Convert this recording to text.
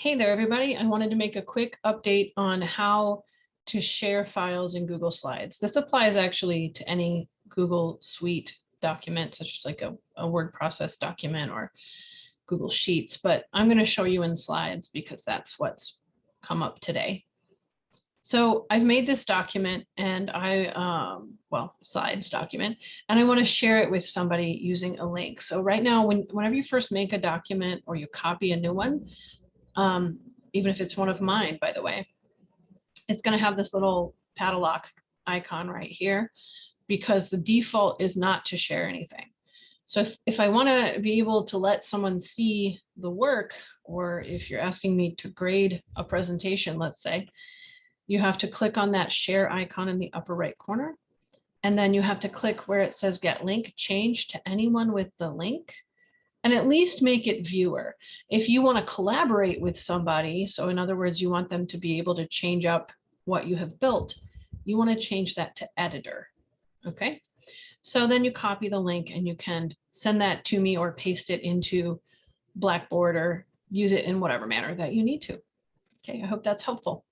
Hey there, everybody. I wanted to make a quick update on how to share files in Google Slides. This applies actually to any Google Suite document, such as like a, a word process document or Google Sheets, but I'm going to show you in slides because that's what's come up today. So I've made this document and I, um, well, slides document, and I want to share it with somebody using a link. So right now, when, whenever you first make a document or you copy a new one, um, even if it's one of mine, by the way, it's going to have this little padlock icon right here because the default is not to share anything. So if, if I want to be able to let someone see the work, or if you're asking me to grade a presentation, let's say, you have to click on that share icon in the upper right corner. And then you have to click where it says get link, change to anyone with the link and at least make it viewer. If you want to collaborate with somebody, so in other words, you want them to be able to change up what you have built, you want to change that to editor. Okay, so then you copy the link and you can send that to me or paste it into Blackboard or use it in whatever manner that you need to. Okay, I hope that's helpful.